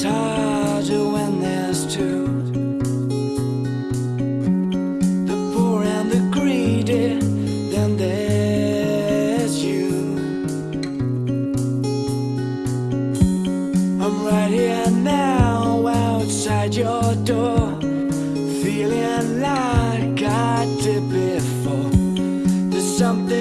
It's harder when there's two The poor and the greedy Then there's you. I'm right here now outside your door Feeling like I did before. There's something